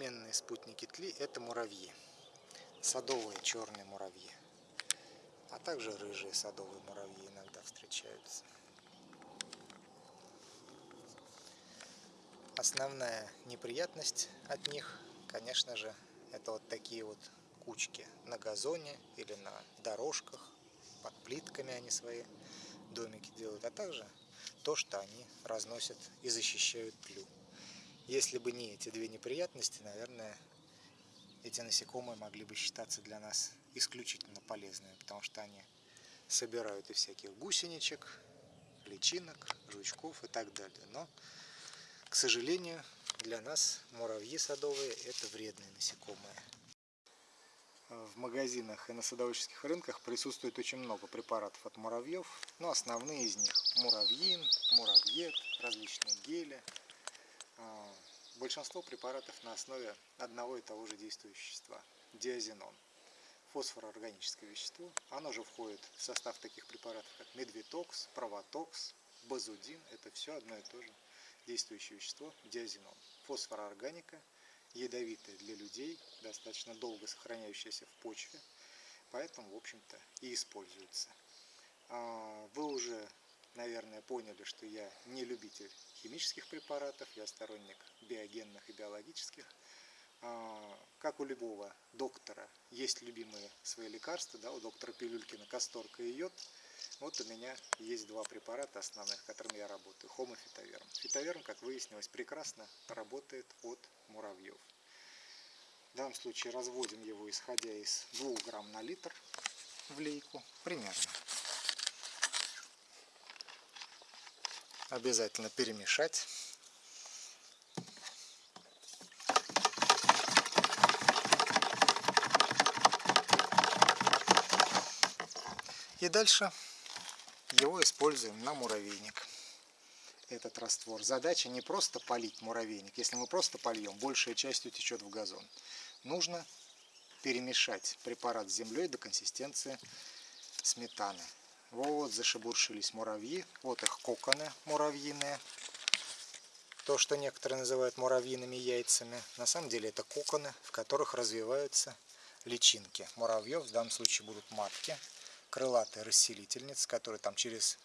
надменные спутники тли – это муравьи. Садовые черные муравьи. А также рыжие садовые муравьи иногда встречаются. Основная неприятность от них, конечно же, это вот такие вот кучки на газоне или на дорожках, под плитками они свои домики делают, а также то, что они разносят и защищают тлю. Если бы не эти две неприятности, наверное, эти насекомые могли бы считаться для нас исключительно полезными, потому что они собирают и всяких гусеничек, личинок, жучков и так далее. Но, к сожалению, для нас муравьи садовые – это вредные насекомые. В магазинах и на садоводческих рынках присутствует очень много препаратов от муравьев, но основные из них – муравьин, муравьед, различные гели. А, большинство препаратов на основе одного и того же действующего вещества – диазинон. Фосфороорганическое вещество. Оно же входит в состав таких препаратов, как медвитокс, провотокс, базудин. Это все одно и то же действующее вещество – диазинон. Фосфороорганика – ядовитая для людей, достаточно долго сохраняющаяся в почве, поэтому, в общем-то, и используется. А, вы уже, наверное, поняли, что я не любитель химических препаратов, я сторонник биогенных и биологических. А, как у любого доктора есть любимые свои лекарства, да, у доктора Пилюлькина касторка и йод – вот у меня есть два препарата основных, которыми я работаю. Хом и фитоверм. Фитоверм, как выяснилось, прекрасно работает от муравьев. В данном случае разводим его, исходя из 2 грамм на литр в лейку, примерно. Обязательно перемешать. И дальше его используем на муравейник. Этот раствор. Задача не просто полить муравейник. Если мы просто польем, большая часть утечет в газон. Нужно перемешать препарат с землей до консистенции сметаны. Вот зашебуршились муравьи. Вот их коконы муравьиные. То, что некоторые называют муравьиными яйцами. На самом деле это коконы, в которых развиваются личинки. Муравьев в данном случае будут матки крылатые расселительницы, которые там через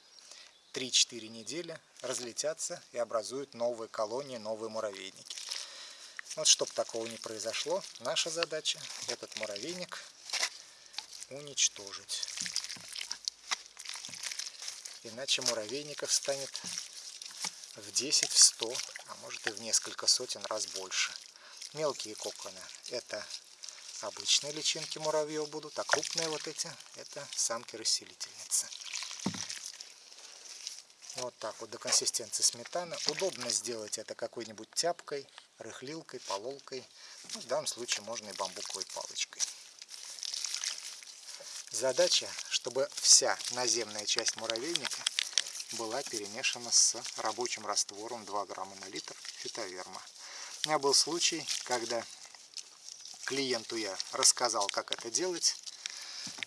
3-4 недели разлетятся и образуют новые колонии, новые муравейники. Вот чтобы такого не произошло, наша задача этот муравейник уничтожить. Иначе муравейников станет в 10, в 100, а может и в несколько сотен раз больше. Мелкие коконы – это обычные личинки муравьев будут, а крупные вот эти это самки-расселительницы. Вот так вот до консистенции сметаны. Удобно сделать это какой-нибудь тяпкой, рыхлилкой, пололкой. Ну, в данном случае можно и бамбуковой палочкой. Задача, чтобы вся наземная часть муравейника была перемешана с рабочим раствором 2 грамма на литр фитоверма. У меня был случай, когда клиенту я рассказал, как это делать.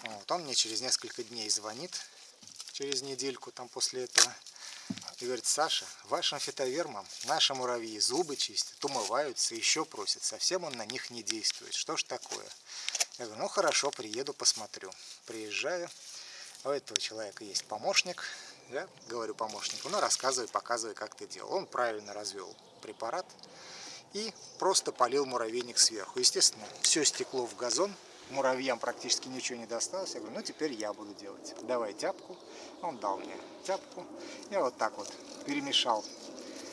Вот, он мне через несколько дней звонит, через недельку там после этого, и говорит, Саша, вашим фитовермом наши муравьи зубы чистят, умываются, еще просят, совсем он на них не действует. Что ж такое? Я говорю, ну хорошо, приеду, посмотрю. Приезжаю, у этого человека есть помощник, я говорю помощнику, ну рассказывай, показывай, как ты делал. Он правильно развел препарат, и просто полил муравейник сверху. Естественно, все стекло в газон, муравьям практически ничего не досталось. Я говорю, ну теперь я буду делать. Давай тяпку. Он дал мне тяпку. Я вот так вот перемешал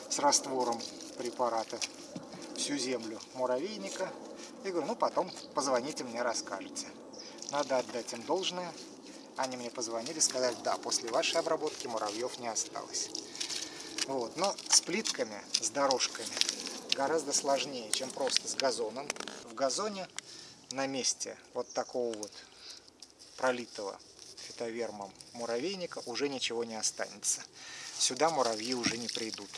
с раствором препарата всю землю муравейника. И говорю, ну потом позвоните мне, расскажете. Надо отдать им должное. Они мне позвонили, сказали, да, после вашей обработки муравьев не осталось. Вот. Но с плитками, с дорожками гораздо сложнее, чем просто с газоном. В газоне на месте вот такого вот пролитого фитовермом муравейника уже ничего не останется. Сюда муравьи уже не придут.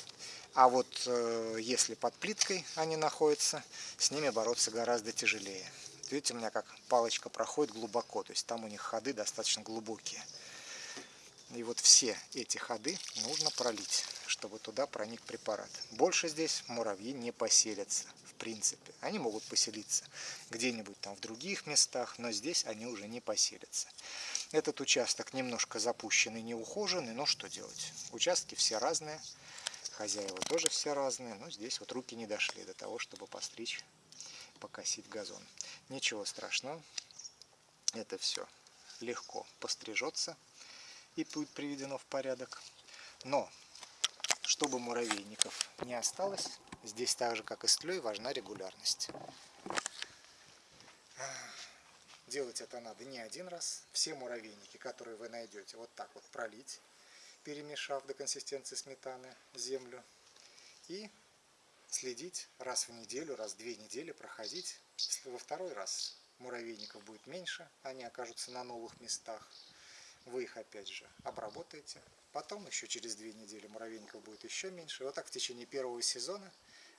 А вот э, если под плиткой они находятся, с ними бороться гораздо тяжелее. Видите, у меня как палочка проходит глубоко, то есть там у них ходы достаточно глубокие. И вот все эти ходы нужно пролить, чтобы туда проник препарат. Больше здесь муравьи не поселятся. В принципе. Они могут поселиться где-нибудь там в других местах, но здесь они уже не поселятся. Этот участок немножко запущенный, неухоженный, но что делать? Участки все разные, хозяева тоже все разные, но здесь вот руки не дошли до того, чтобы постричь, покосить газон. Ничего страшного, это все легко пострижется и будет приведено в порядок. Но, чтобы муравейников не осталось, здесь так же, как и с тлей, важна регулярность. Делать это надо не один раз. Все муравейники, которые вы найдете, вот так вот пролить, перемешав до консистенции сметаны землю. И следить раз в неделю, раз в две недели проходить. Во второй раз муравейников будет меньше, они окажутся на новых местах. Вы их опять же обработаете. Потом еще через две недели муравейников будет еще меньше. Вот так в течение первого сезона,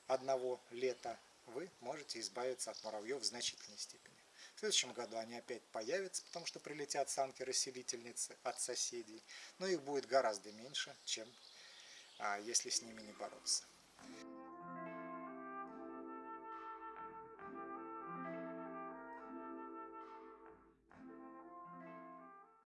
одного лета, вы можете избавиться от муравьев в значительной степени. В следующем году они опять появятся, потому что прилетят самки-расселительницы от соседей. Но их будет гораздо меньше, чем а, если с ними не бороться.